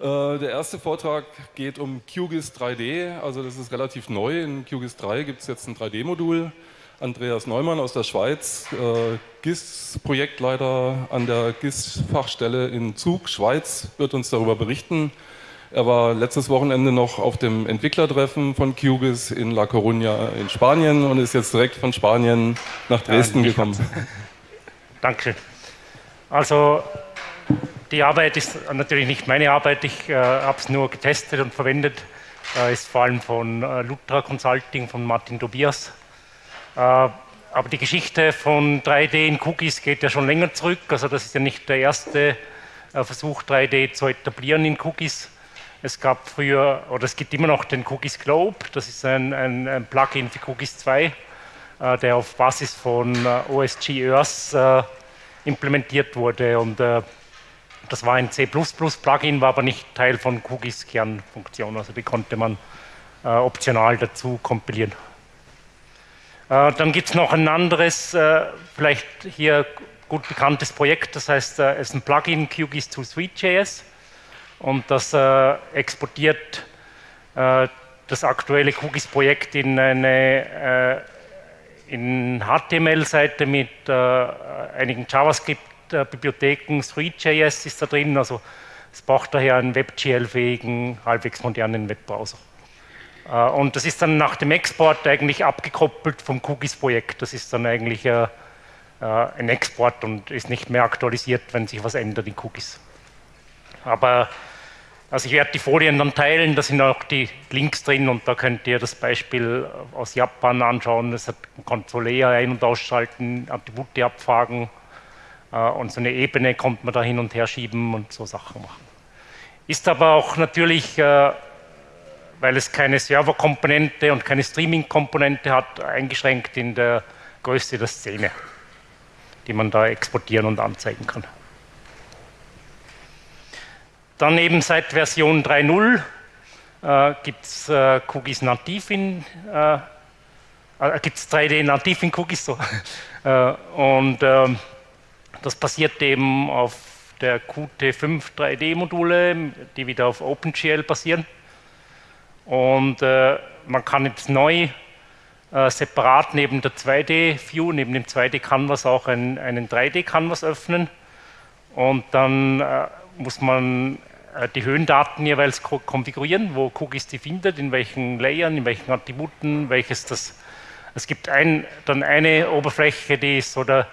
Äh, der erste Vortrag geht um QGIS 3D, also das ist relativ neu. In QGIS 3 gibt es jetzt ein 3D-Modul. Andreas Neumann aus der Schweiz, äh, GIS-Projektleiter an der GIS-Fachstelle in Zug, Schweiz, wird uns darüber berichten. Er war letztes Wochenende noch auf dem Entwicklertreffen von QGIS in La Coruña in Spanien und ist jetzt direkt von Spanien nach Dresden ja, gekommen. Dankeschön. Also die Arbeit ist natürlich nicht meine Arbeit, ich äh, habe es nur getestet und verwendet. Äh, ist vor allem von äh, Lutra Consulting, von Martin Tobias. Äh, aber die Geschichte von 3D in Cookies geht ja schon länger zurück. Also das ist ja nicht der erste äh, Versuch, 3D zu etablieren in Cookies. Es gab früher, oder es gibt immer noch den Cookies Globe, das ist ein, ein, ein Plugin für Cookies 2, äh, der auf Basis von OSG Earth implementiert wurde. Und das war ein C++-Plugin, war aber nicht Teil von Cookies Kernfunktion, also die konnte man äh, optional dazu kompilieren. Äh, dann gibt es noch ein anderes, äh, vielleicht hier gut bekanntes Projekt, das heißt, äh, es ist ein Plugin QGIS to Suite.js und das äh, exportiert äh, das aktuelle QGIS-Projekt in eine in HTML-Seite mit einigen JavaScript äh, Bibliotheken, Three.js ist da drin, also es braucht daher einen WebGL-fähigen, halbwegs modernen Webbrowser. Äh, und das ist dann nach dem Export eigentlich abgekoppelt vom Cookies-Projekt. Das ist dann eigentlich äh, ein Export und ist nicht mehr aktualisiert, wenn sich was ändert in Cookies. Aber also ich werde die Folien dann teilen, da sind auch die Links drin und da könnt ihr das Beispiel aus Japan anschauen. Es hat Controlea ein- und ausschalten, Attribute abfragen, äh, und so eine Ebene kommt man da hin und her schieben und so Sachen machen. Ist aber auch natürlich, äh, weil es keine Serverkomponente und keine Streaming-Komponente hat, eingeschränkt in der Größe der Szene, die man da exportieren und anzeigen kann. Dann eben seit Version 3.0 äh, gibt es äh, Cookies nativ in, äh, äh gibt es 3D nativ in Cookies so. Äh, und ähm, das basiert eben auf der Qt5 3D-Module, die wieder auf OpenGL basieren. Und äh, man kann jetzt neu äh, separat neben der 2D-View, neben dem 2D-Canvas auch ein, einen 3D-Canvas öffnen. Und dann äh, muss man äh, die Höhendaten jeweils konfigurieren, wo Cookies die findet, in welchen Layern, in welchen Attributen, welches das. Es gibt ein, dann eine Oberfläche, die ist so der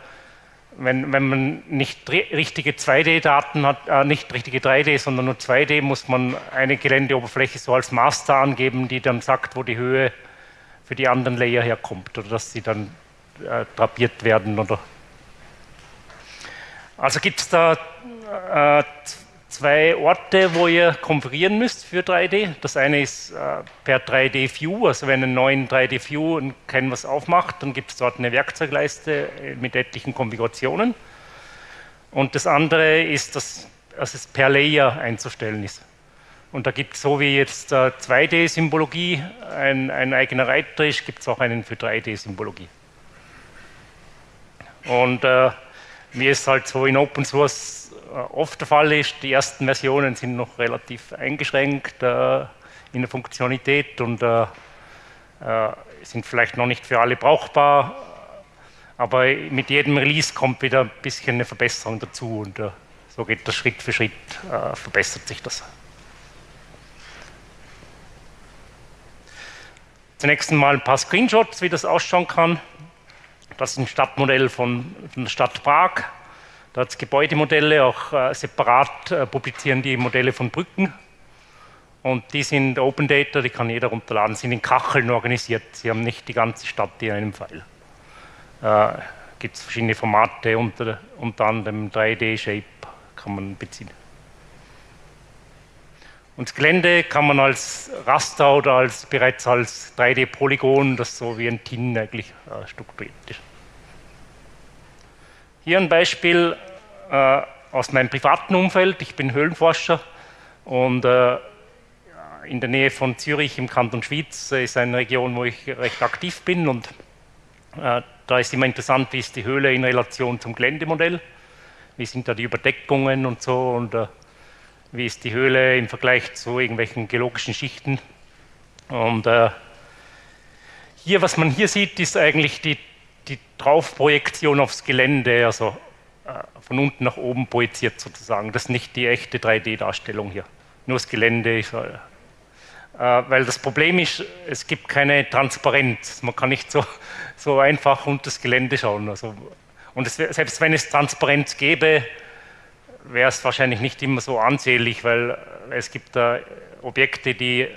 wenn, wenn man nicht richtige 2D-Daten hat, äh, nicht richtige 3D, sondern nur 2D, muss man eine Geländeoberfläche so als Master angeben, die dann sagt, wo die Höhe für die anderen Layer herkommt oder dass sie dann äh, drapiert werden. Oder also gibt es da äh, zwei Orte, wo ihr konfigurieren müsst für 3D. Das eine ist äh, per 3D-View, also wenn einen neuen 3D-View ein Canvas aufmacht, dann gibt es dort eine Werkzeugleiste äh, mit etlichen Konfigurationen. Und das andere ist, dass, dass es per Layer einzustellen ist. Und da gibt es so wie jetzt äh, 2D-Symbologie ein, ein, eigener Reiter ist, gibt es auch einen für 3D-Symbologie. Und äh, mir ist halt so in Open Source oft der Fall ist. Die ersten Versionen sind noch relativ eingeschränkt äh, in der Funktionalität und äh, äh, sind vielleicht noch nicht für alle brauchbar. Aber mit jedem Release kommt wieder ein bisschen eine Verbesserung dazu und äh, so geht das Schritt für Schritt, äh, verbessert sich das. Zunächst einmal ein paar Screenshots, wie das ausschauen kann. Das ist ein Stadtmodell von, von der Stadt Prag. Da hat es Gebäudemodelle, auch äh, separat äh, publizieren die Modelle von Brücken. Und die sind Open Data, die kann jeder runterladen, sind in Kacheln organisiert. Sie haben nicht die ganze Stadt in einem File. Äh, Gibt es verschiedene Formate, unter, unter anderem 3D-Shape kann man beziehen. Und das Gelände kann man als Raster oder als, bereits als 3D-Polygon, das so wie ein TIN eigentlich äh, strukturiert ist. Hier ein Beispiel äh, aus meinem privaten Umfeld. Ich bin Höhlenforscher und äh, in der Nähe von Zürich im Kanton Schwyz ist eine Region, wo ich recht aktiv bin und äh, da ist immer interessant, wie ist die Höhle in Relation zum Geländemodell, wie sind da die Überdeckungen und so und äh, wie ist die Höhle im Vergleich zu irgendwelchen geologischen Schichten. Und äh, hier, was man hier sieht, ist eigentlich die, die Draufprojektion aufs Gelände, also äh, von unten nach oben projiziert sozusagen. Das ist nicht die echte 3D-Darstellung hier. Nur das Gelände ist, äh, weil das Problem ist, es gibt keine Transparenz. Man kann nicht so, so einfach unter das Gelände schauen. Also, und es, selbst wenn es Transparenz gäbe, wäre es wahrscheinlich nicht immer so ansehlich, weil es gibt da Objekte, die,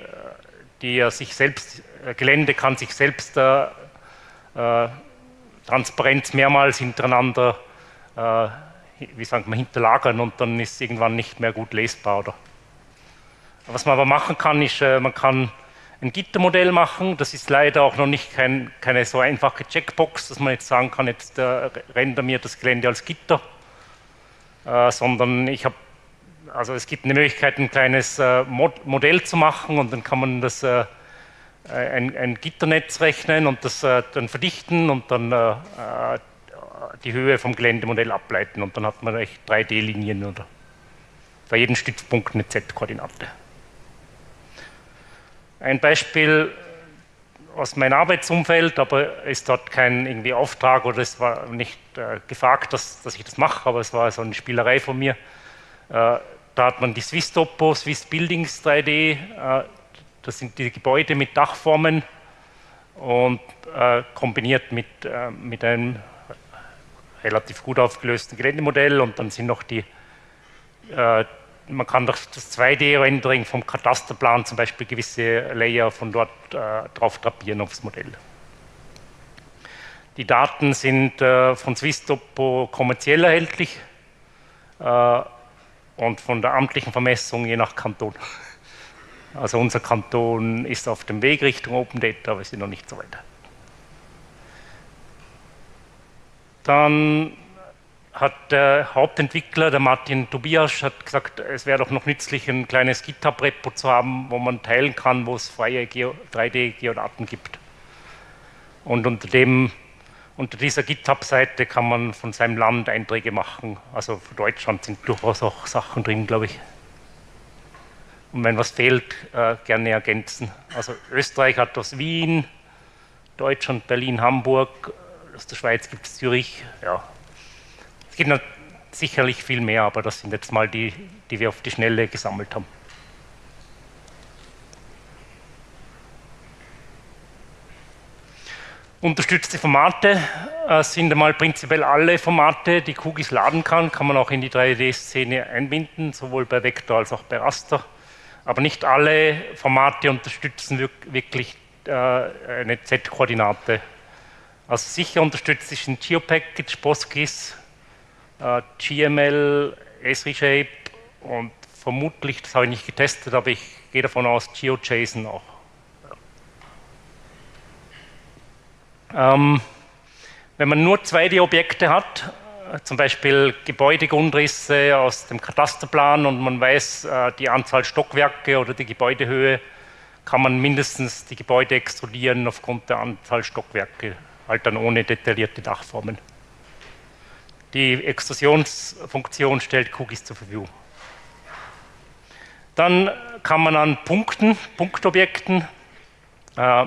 die ja sich selbst, Gelände kann sich selbst äh, äh, Transparenz mehrmals hintereinander, äh, wie sagt man, hinterlagern und dann ist es irgendwann nicht mehr gut lesbar. Oder? Was man aber machen kann, ist, äh, man kann ein Gittermodell machen. Das ist leider auch noch nicht kein, keine so einfache Checkbox, dass man jetzt sagen kann, jetzt äh, render mir das Gelände als Gitter äh, sondern ich habe, also es gibt eine Möglichkeit, ein kleines äh, Mod Modell zu machen und dann kann man das äh, ein, ein, Gitternetz rechnen und das äh, dann verdichten und dann äh, die Höhe vom Geländemodell ableiten und dann hat man echt 3D-Linien oder bei jedem Stützpunkt eine Z-Koordinate. Ein Beispiel aus meinem Arbeitsumfeld, aber ist dort kein irgendwie Auftrag oder es war nicht äh, gefragt, dass, dass ich das mache, aber es war so eine Spielerei von mir. Äh, da hat man die Swiss Topo, Swiss Buildings 3D, äh, das sind die Gebäude mit Dachformen und äh, kombiniert mit, äh, mit einem relativ gut aufgelösten Geländemodell und dann sind noch die äh, man kann durch das 2D-Rendering vom Katasterplan zum Beispiel gewisse Layer von dort äh, drauf drapieren aufs Modell. Die Daten sind äh, von Swisstopo kommerziell erhältlich äh, und von der amtlichen Vermessung je nach Kanton. Also unser Kanton ist auf dem Weg Richtung Open Data, aber wir sind noch nicht so weit. Dann hat der Hauptentwickler, der Martin Tobias, hat gesagt, es wäre doch noch nützlich, ein kleines GitHub-Repo zu haben, wo man teilen kann, wo es freie 3D-Geodaten gibt. Und unter, dem, unter dieser GitHub-Seite kann man von seinem Land Einträge machen. Also für Deutschland sind durchaus auch Sachen drin, glaube ich. Und wenn was fehlt, äh, gerne ergänzen. Also Österreich hat aus Wien, Deutschland, Berlin, Hamburg, aus der Schweiz gibt es Zürich, ja, gibt sicherlich viel mehr, aber das sind jetzt mal die, die wir auf die Schnelle gesammelt haben. Unterstützte Formate äh, sind einmal prinzipiell alle Formate, die QGIS laden kann, kann man auch in die 3D-Szene einbinden, sowohl bei Vektor als auch bei Raster. Aber nicht alle Formate unterstützen wirklich äh, eine Z-Koordinate. Also sicher unterstützt sich ein GeoPackage, PostGIS, äh, GML, Esri-Shape und vermutlich, das habe ich nicht getestet, aber ich gehe davon aus, GeoJSON auch. Ähm, wenn man nur 2D-Objekte hat, äh, zum Beispiel Gebäudegrundrisse aus dem Katasterplan und man weiß äh, die Anzahl Stockwerke oder die Gebäudehöhe, kann man mindestens die Gebäude extrudieren aufgrund der Anzahl Stockwerke, halt dann ohne detaillierte Dachformen. Die Extrusionsfunktion stellt Cookies zur Verfügung. Dann kann man an Punkten, Punktobjekten, äh,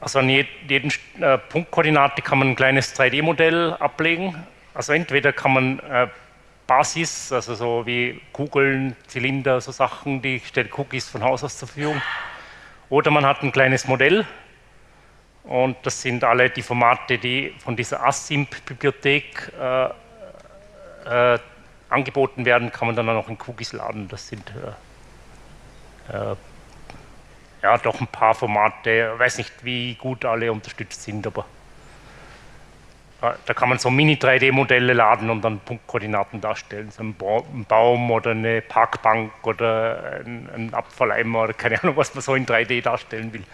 also an jeden äh, Punktkoordinate kann man ein kleines 3D-Modell ablegen. Also entweder kann man äh, Basis, also so wie Kugeln, Zylinder, so Sachen, die stellt Cookies von Haus aus zur Verfügung. Oder man hat ein kleines Modell, und das sind alle die Formate, die von dieser ASIMP-Bibliothek äh, äh, angeboten werden, kann man dann auch in Cookies laden. Das sind äh, äh, ja doch ein paar Formate. Ich weiß nicht, wie gut alle unterstützt sind, aber äh, da kann man so Mini-3D-Modelle laden und dann Punktkoordinaten darstellen. So ein, Baum oder eine Parkbank oder ein, ein Abfalleimer oder keine Ahnung, was man so in 3D darstellen will.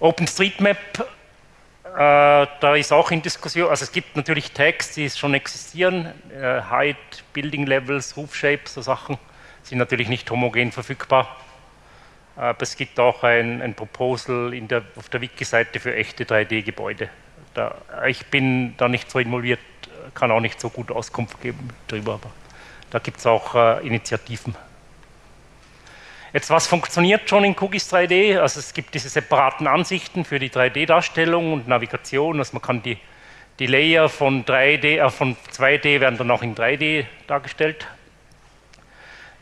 OpenStreetMap, äh, da ist auch in Diskussion, also es gibt natürlich Tags, die schon existieren, äh, Height, Building Levels, Roof Shapes, so Sachen, sind natürlich nicht homogen verfügbar. Aber es gibt auch ein, ein Proposal der, auf der Wiki-Seite für echte 3D-Gebäude. ich bin da nicht so involviert kann auch nicht so gut Auskunft geben darüber, aber da gibt es auch äh, Initiativen. Jetzt, was funktioniert schon in QGIS 3D? Also es gibt diese separaten Ansichten für die 3D-Darstellung und Navigation, also man kann die, die Layer von, 3D, äh, von 2D werden dann auch in 3D dargestellt.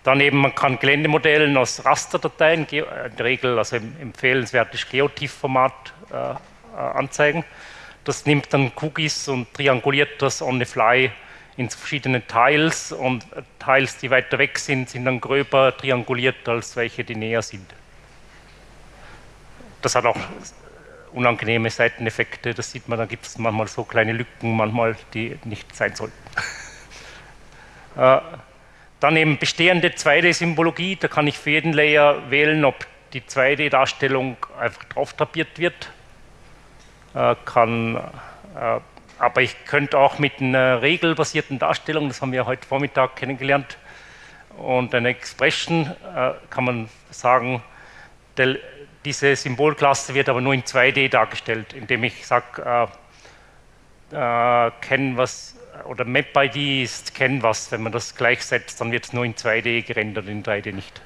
Daneben man kann Geländemodellen aus Rasterdateien, äh, in der Regel also empfehlenswertes Geotiff-Format äh, äh, anzeigen. Das nimmt dann Cookies und trianguliert das on the fly in verschiedene Tiles und Tiles, die weiter weg sind, sind dann gröber trianguliert als welche, die näher sind. Das hat auch unangenehme Seiteneffekte, das sieht man, da gibt es manchmal so kleine Lücken, manchmal die nicht sein sollten. Dann eben bestehende 2D-Symbologie, da kann ich für jeden Layer wählen, ob die 2D-Darstellung einfach drauf tapiert wird. Äh, kann, äh, aber ich könnte auch mit einer regelbasierten Darstellung, das haben wir heute Vormittag kennengelernt, und einer Expression äh, kann man sagen, der, diese Symbolklasse wird aber nur in 2D dargestellt, indem ich sage, äh, äh, Canvas oder Map-ID ist Canvas, wenn man das gleichsetzt, dann wird es nur in 2D gerendert, in 3D nicht.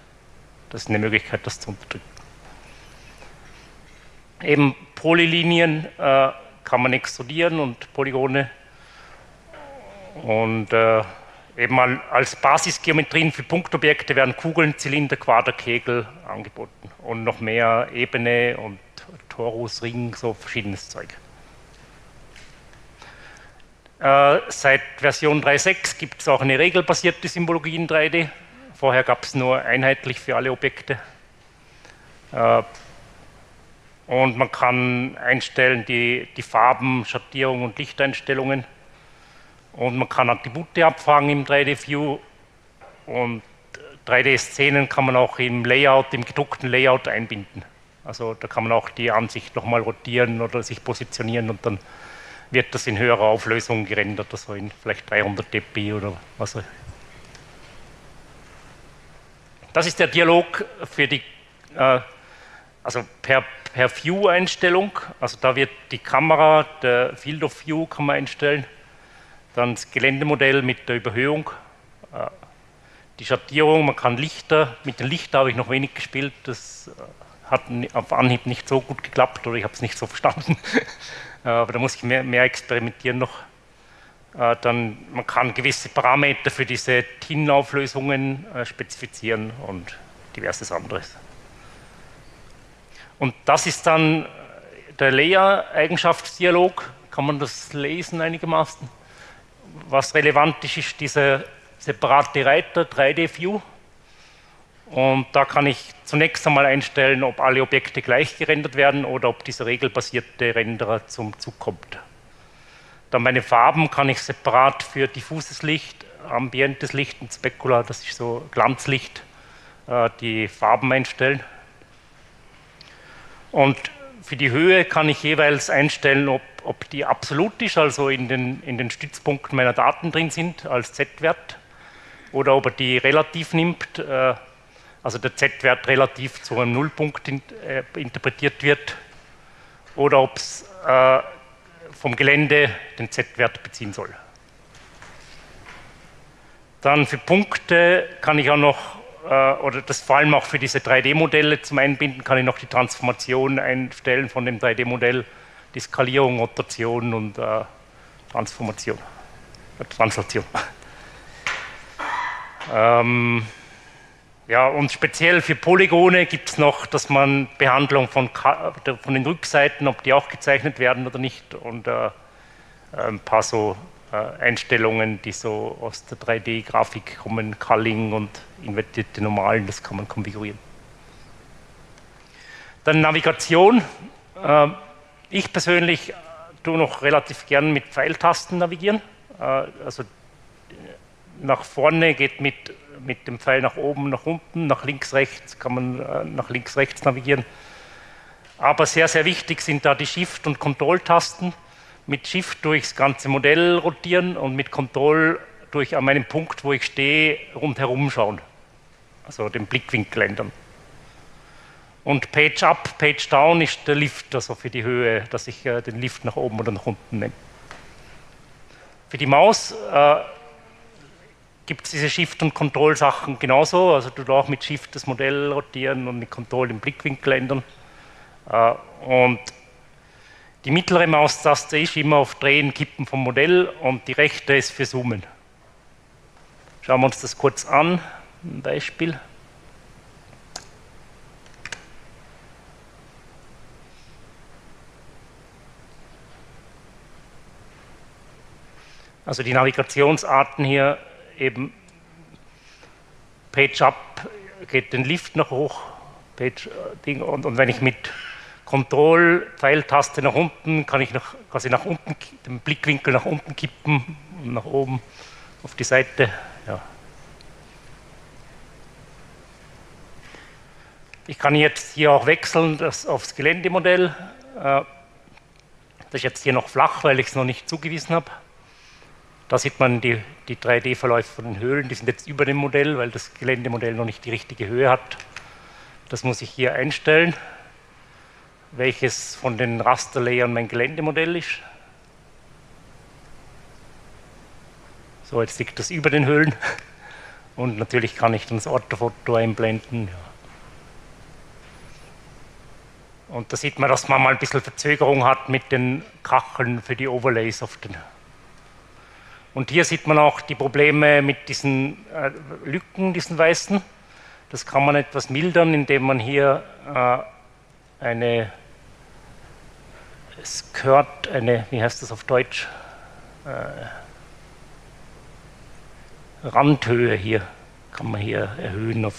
Das ist eine Möglichkeit, das zu unterdrücken. Eben Polylinien äh, kann man extrudieren und Polygone und äh, eben als Basisgeometrien für Punktobjekte werden Kugeln, Zylinder, Quader, Kegel angeboten und noch mehr Ebene und Torus, Ring, so verschiedenes Zeug. Äh, seit Version 3.6 gibt es auch eine regelbasierte Symbologie in 3D. Vorher gab es nur einheitlich für alle Objekte. Äh, und man kann einstellen die, die Farben, Schattierung und Lichteinstellungen. Und man kann Attribute abfragen im 3D-View. Und 3D-Szenen kann man auch im Layout, im gedruckten Layout einbinden. Also da kann man auch die Ansicht nochmal rotieren oder sich positionieren und dann wird das in höherer Auflösung gerendert, also in vielleicht 300 dpi oder was auch Das ist der Dialog für die, äh, also per, per View-Einstellung, also da wird die Kamera, der Field of View kann man einstellen, dann das Geländemodell mit der Überhöhung, äh, die Schattierung, man kann Lichter, mit den Lichtern habe ich noch wenig gespielt, das äh, hat auf Anhieb nicht so gut geklappt oder ich habe es nicht so verstanden. Äh, aber da muss ich mehr, mehr experimentieren noch. Dann, man kann gewisse Parameter für diese TIN-Auflösungen spezifizieren und diverses anderes. Und das ist dann der Layer-Eigenschaftsdialog. Kann man das lesen einigermaßen? Was relevant ist, ist dieser separate Reiter 3D-View. Und da kann ich zunächst einmal einstellen, ob alle Objekte gleich gerendert werden oder ob dieser regelbasierte Renderer zum Zug kommt. Dann meine Farben kann ich separat für diffuses Licht, ambientes Licht und Specular, das ist so Glanzlicht, äh, die Farben einstellen. Und für die Höhe kann ich jeweils einstellen, ob, ob die absolut ist, also in den, in den Stützpunkten meiner Daten drin sind als Z-Wert, oder ob er die relativ nimmt, äh, also der Z-Wert relativ zu einem Nullpunkt in, äh, interpretiert wird, oder ob es äh, vom Gelände den Z-Wert beziehen soll. Dann für Punkte kann ich auch noch, oder das vor allem auch für diese 3D-Modelle zum Einbinden, kann ich noch die Transformation einstellen von dem 3D-Modell, die Skalierung, Rotation und äh, Transformation, äh, Translation. ähm, ja, und speziell für Polygone gibt es noch, dass man Behandlung von, von, den Rückseiten, ob die auch gezeichnet werden oder nicht, und äh, ein paar so äh, Einstellungen, die so aus der 3D-Grafik kommen, Culling und invertierte Normalen, das kann man konfigurieren. Dann Navigation. Äh, ich persönlich tue noch relativ gern mit Pfeiltasten navigieren. Äh, also nach vorne geht mit mit dem Pfeil nach oben, nach unten, nach links, rechts kann man äh, nach links, rechts navigieren. Aber sehr, sehr wichtig sind da die Shift- und Kontrolltasten. Mit Shift durchs ganze Modell rotieren und mit Control durch an meinem Punkt, wo ich stehe, rundherum schauen. Also den Blickwinkel ändern. Und Page Up, Page Down ist der Lift, also für die Höhe, dass ich äh, den Lift nach oben oder nach unten nehme. Für die Maus äh, gibt es diese Shift- und Control-Sachen genauso. Also du auch mit Shift das Modell rotieren und mit Control den Blickwinkel ändern. Äh, und die mittlere Maustaste ist immer auf Drehen, Kippen vom Modell und die rechte ist für Zoomen. Schauen wir uns das kurz an, ein Beispiel. Also die Navigationsarten hier eben Page Up geht den Lift nach hoch, Page Ding und, und wenn ich mit Control Pfeiltaste nach unten kann ich nach, quasi nach unten den Blickwinkel nach unten kippen und nach oben auf die Seite. Ja. Ich kann jetzt hier auch wechseln das aufs Geländemodell. Äh, das ist jetzt hier noch flach, weil ich es noch nicht zugewiesen habe. Da sieht man die, die 3D-Verläufe von den Höhlen, die sind jetzt über dem Modell, weil das Geländemodell noch nicht die richtige Höhe hat. Das muss ich hier einstellen, welches von den Rasterlayern mein Geländemodell ist. So, jetzt liegt das über den Höhlen. Und natürlich kann ich dann das Orthofoto einblenden. Ja. Und da sieht man, dass man mal ein bisschen Verzögerung hat mit den Kacheln für die Overlays auf den und hier sieht man auch die Probleme mit diesen äh, Lücken, diesen weißen. Das kann man etwas mildern, indem man hier äh, eine Skirt, eine, wie heißt das auf Deutsch? Äh, Randhöhe hier kann man hier erhöhen auf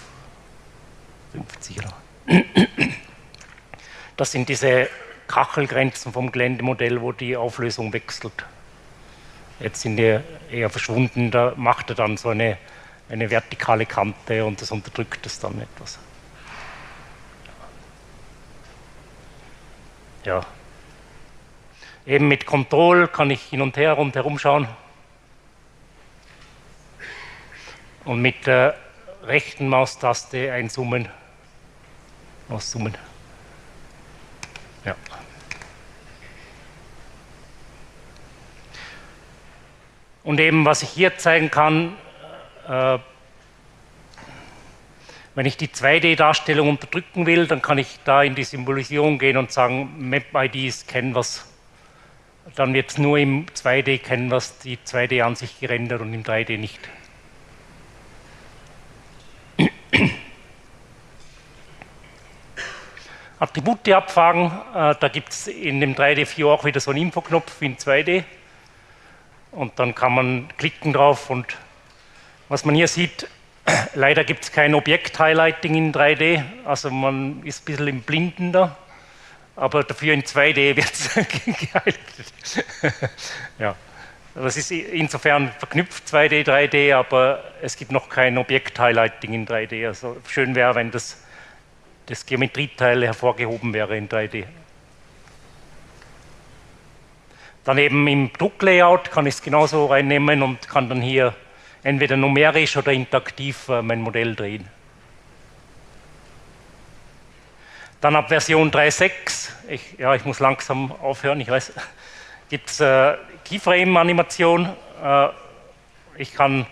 50 Das sind diese Kachelgrenzen vom Geländemodell, wo die Auflösung wechselt. Jetzt sind die eher verschwunden, da macht er dann so eine, eine vertikale Kante und das unterdrückt es dann etwas. Ja. Eben mit Control kann ich hin und her rundherum schauen. Und mit der rechten Maustaste einzoomen, auszoomen. Ja. Und eben, was ich hier zeigen kann, äh, wenn ich die 2D-Darstellung unterdrücken will, dann kann ich da in die Symbolisierung gehen und sagen, Map-ID ist Canvas. Dann wird es nur im 2D-Canvas die 2D-Ansicht gerendert und im 3D nicht. Attribute abfragen, äh, da gibt es in dem 3D-View auch wieder so einen Infoknopf wie in 2D und dann kann man klicken drauf und was man hier sieht, leider gibt es kein Objekt-Highlighting in 3D, also man ist ein bisschen im Blinden da, aber dafür in 2D wird es gehighlightet. ja. Das ist insofern verknüpft 2D, 3D, aber es gibt noch kein Objekt-Highlighting in 3D. Also schön wäre, wenn das, das Geometrieteil hervorgehoben wäre in 3D. Daneben im Drucklayout kann ich es genauso reinnehmen und kann dann hier entweder numerisch oder interaktiv äh, mein Modell drehen. Dann ab Version 3.6, ich, ja, ich muss langsam aufhören, ich weiß, gibt es äh, Keyframe-Animation. Äh, ich kann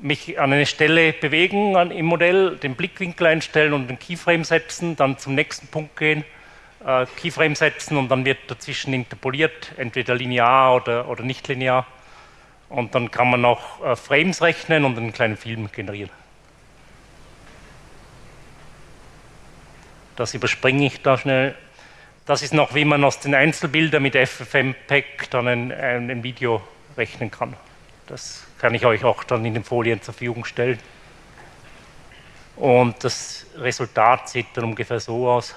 mich an eine Stelle bewegen an, im Modell, den Blickwinkel einstellen und den Keyframe setzen, dann zum nächsten Punkt gehen äh, Keyframe setzen und dann wird dazwischen interpoliert, entweder linear oder, oder nicht linear. Und dann kann man auch äh, Frames rechnen und einen kleinen Film generieren. Das überspringe ich da schnell. Das ist noch, wie man aus den Einzelbildern mit FFmpeg dann ein, ein, ein Video rechnen kann. Das kann ich euch auch dann in den Folien zur Verfügung stellen. Und das Resultat sieht dann ungefähr so aus.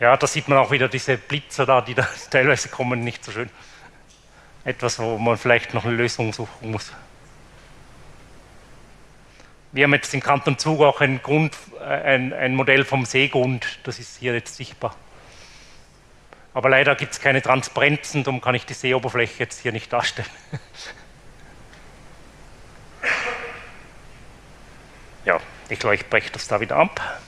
Ja, da sieht man auch wieder diese Blitzer da, die da teilweise kommen, nicht so schön. Etwas, wo man vielleicht noch eine Lösung suchen muss. Wir haben jetzt im Kanton Zug auch ein, Grund, äh, ein, ein Modell vom Seegrund, das ist hier jetzt sichtbar. Aber leider gibt es keine Transparenzen, darum kann ich die Seeoberfläche jetzt hier nicht darstellen. Ja, ich glaube, ich breche das da wieder ab.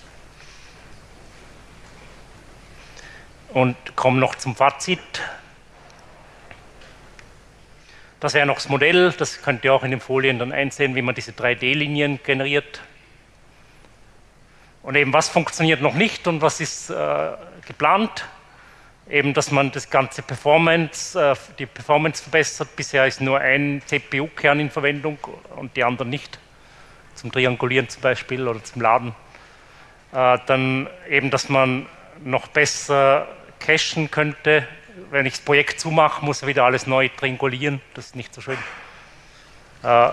und komme noch zum Fazit. Das wäre noch das Modell, das könnt ihr auch in den Folien dann einsehen, wie man diese 3D-Linien generiert. Und eben was funktioniert noch nicht und was ist äh, geplant? Eben, dass man das ganze Performance, äh, die Performance verbessert. Bisher ist nur ein CPU-Kern in Verwendung und die anderen nicht. Zum Triangulieren zum Beispiel oder zum Laden. Äh, dann eben, dass man noch besser cachen könnte. Wenn ich das Projekt zumache, muss er wieder alles neu triangulieren. Das ist nicht so schön. Äh,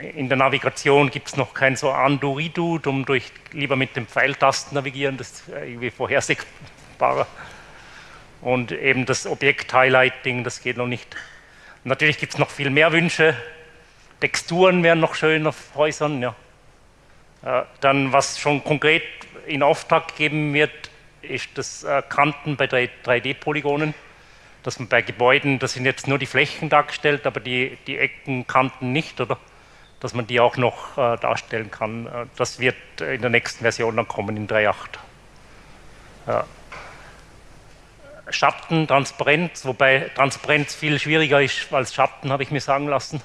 in der Navigation gibt es noch kein so Undo-Redo, um durch lieber mit dem Pfeiltasten navigieren, das ist irgendwie vorhersehbarer. Und eben das Objekt-Highlighting, das geht noch nicht. Natürlich gibt es noch viel mehr Wünsche. Texturen wären noch schön auf Häusern. Ja. Äh, dann, was schon konkret in Auftrag gegeben wird, ist das äh, Kanten bei 3D-Polygonen. Dass man bei Gebäuden, das sind jetzt nur die Flächen dargestellt, aber die, die Ecken, Kanten nicht, oder? Dass man die auch noch äh, darstellen kann. Äh, das wird in der nächsten Version dann kommen, in 3.8. Ja. Schatten, Transparenz, wobei Transparenz viel schwieriger ist als Schatten, habe ich mir sagen lassen.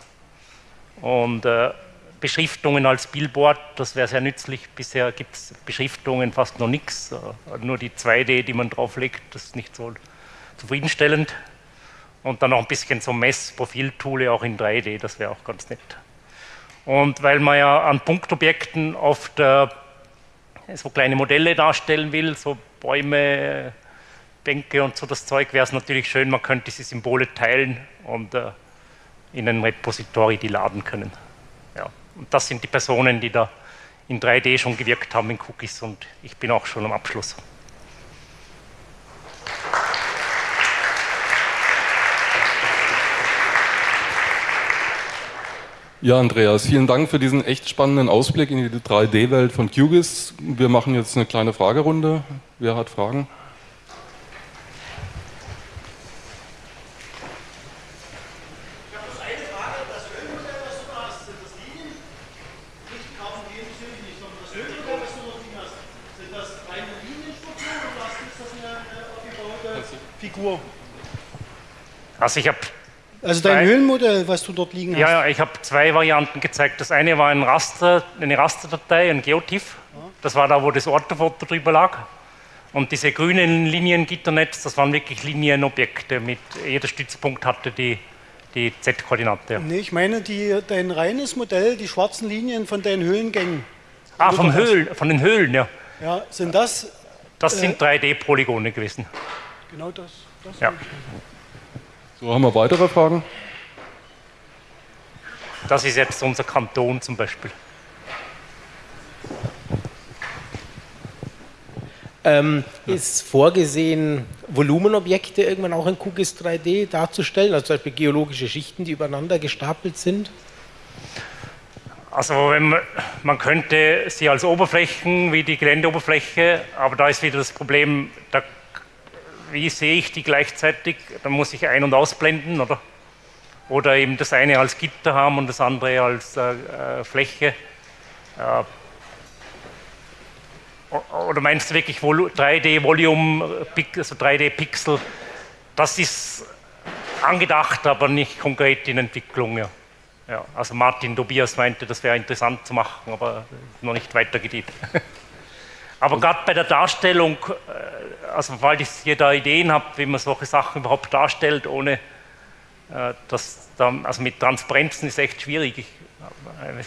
Und äh, Beschriftungen als Billboard, das wäre sehr nützlich. Bisher gibt es Beschriftungen fast noch nichts, äh, nur die 2D, die man drauflegt, das ist nicht so zufriedenstellend. Und dann noch ein bisschen so Messprofiltool auch in 3D, das wäre auch ganz nett. Und weil man ja an Punktobjekten oft äh, so kleine Modelle darstellen will, so Bäume, Bänke und so das Zeug, wäre es natürlich schön, man könnte diese Symbole teilen und äh, in ein Repository die laden können. Ja. Und das sind die Personen, die da in 3D schon gewirkt haben in Cookies und ich bin auch schon am Abschluss. Ja, Andreas, vielen Dank für diesen echt spannenden Ausblick in die 3D-Welt von QGIS. Wir machen jetzt eine kleine Fragerunde. Wer hat Fragen? Also ich habe also dein Höhlenmodell, was du dort liegen hast? Ja, ja ich habe zwei Varianten gezeigt. Das eine war ein Raster, eine Rasterdatei, ein Geotiff. Das war da, wo das Ortofoto drüber lag. Und diese grünen Linien-Gitternetz, das waren wirklich Linienobjekte. Mit jeder Stützpunkt hatte die, die Z-Koordinate. Nee, ich meine die, dein reines Modell, die schwarzen Linien von deinen Höhlengängen. Ah, vom Höhlen, von den Höhlen, ja. Ja, sind das? Das äh, sind 3D-Polygone gewesen. Genau das. das ja. So, haben wir weitere Fragen? Das ist jetzt unser Kanton zum Beispiel. Ähm, ist vorgesehen, Volumenobjekte irgendwann auch in QGIS 3D darzustellen, also zum Beispiel geologische Schichten, die übereinander gestapelt sind? Also man, man, könnte sie als Oberflächen wie die Geländeoberfläche, aber da ist wieder das Problem, da wie sehe ich die gleichzeitig? Dann muss ich ein- und ausblenden, oder? Oder eben das eine als Gitter haben und das andere als äh, äh Fläche. Äh, oder meinst du wirklich 3D-Volume, also 3D-Pixel? Das ist angedacht, aber nicht konkret in Entwicklung. Ja. Ja, also Martin Tobias meinte, das wäre interessant zu machen, aber noch nicht weitergeht. aber gerade bei der Darstellung äh, also weil ich hier da Ideen habe, wie man solche Sachen überhaupt darstellt, ohne äh, das dann, also mit Transparenzen ist echt schwierig. Ich, äh,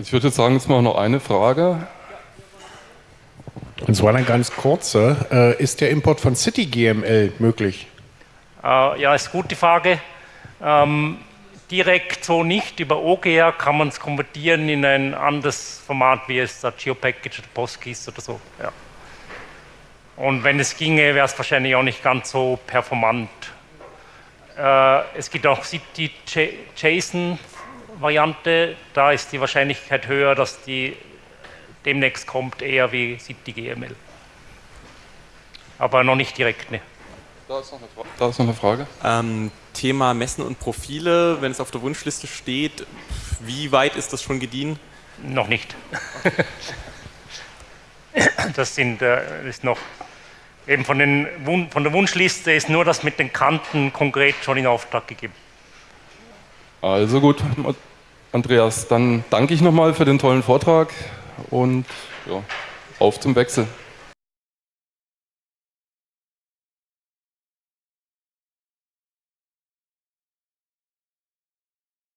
ich würde jetzt sagen, jetzt mal noch eine Frage. Und zwar eine ganz kurze. Äh, ist der Import von CityGML möglich? Äh, ja, ist eine gute Frage. Ähm, direkt so nicht. Über OGR kann man es konvertieren in ein anderes Format, wie es da GeoPackage oder PostGIS oder so. Ja. Und wenn es ginge, wäre es wahrscheinlich auch nicht ganz so performant. Äh, es gibt auch die JSON-Variante, da ist die Wahrscheinlichkeit höher, dass die demnächst kommt, eher wie CityGML. Aber noch nicht direkt, ne. Da ist noch eine, Fra da ist noch eine Frage. Ähm, Thema Messen und Profile, wenn es auf der Wunschliste steht, wie weit ist das schon gediehen? Noch nicht. das sind, äh, ist noch eben von, den, von der Wunschliste ist nur das mit den Kanten konkret schon in Auftrag gegeben. Also gut, Andreas, dann danke ich nochmal für den tollen Vortrag und ja, auf zum Wechsel.